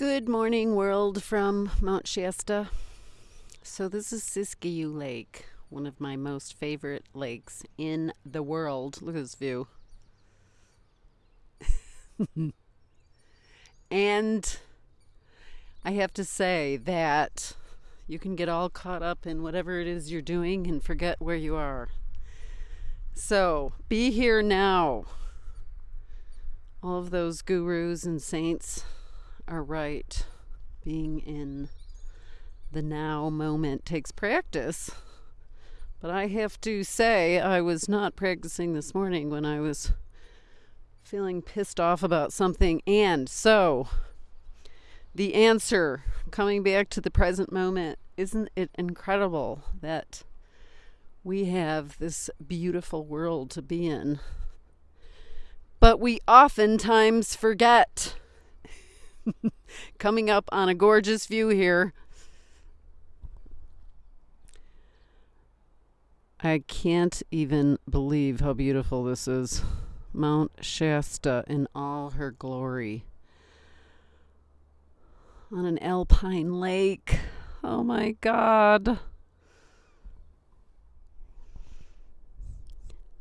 Good morning, world from Mount Shasta. So, this is Siskiyou Lake, one of my most favorite lakes in the world. Look at this view. and I have to say that you can get all caught up in whatever it is you're doing and forget where you are. So, be here now. All of those gurus and saints are right. Being in the now moment takes practice. But I have to say, I was not practicing this morning when I was feeling pissed off about something. And so, the answer, coming back to the present moment, isn't it incredible that we have this beautiful world to be in? But we oftentimes forget. Coming up on a gorgeous view here. I can't even believe how beautiful this is. Mount Shasta in all her glory. On an alpine lake. Oh my God.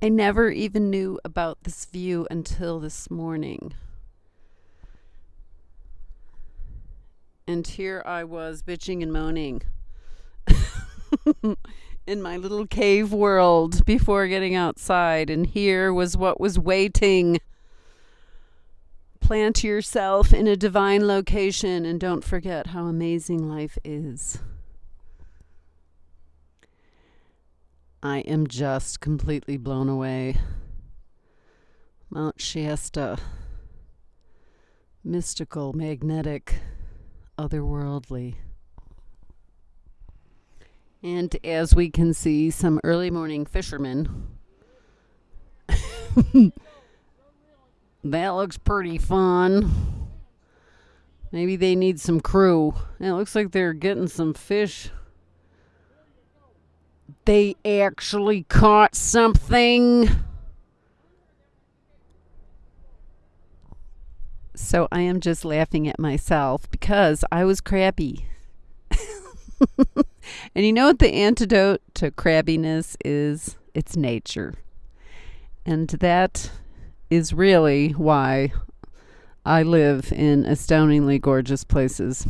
I never even knew about this view until this morning. And here I was bitching and moaning in my little cave world before getting outside. And here was what was waiting. Plant yourself in a divine location and don't forget how amazing life is. I am just completely blown away. Mount Shasta, mystical, magnetic, otherworldly. And as we can see, some early morning fishermen. that looks pretty fun. Maybe they need some crew. It looks like they're getting some fish they actually caught something. So I am just laughing at myself because I was crabby. and you know what the antidote to crabbiness is? It's nature. And that is really why I live in astoundingly gorgeous places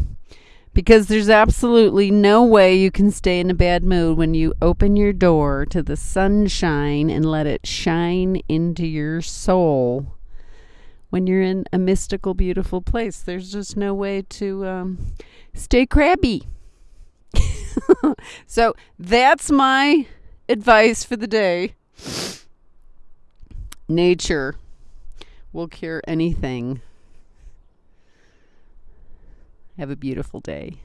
because there's absolutely no way you can stay in a bad mood when you open your door to the sunshine and let it shine into your soul when you're in a mystical beautiful place. There's just no way to um, stay crabby. So that's my advice for the day. Nature will cure anything. Have a beautiful day.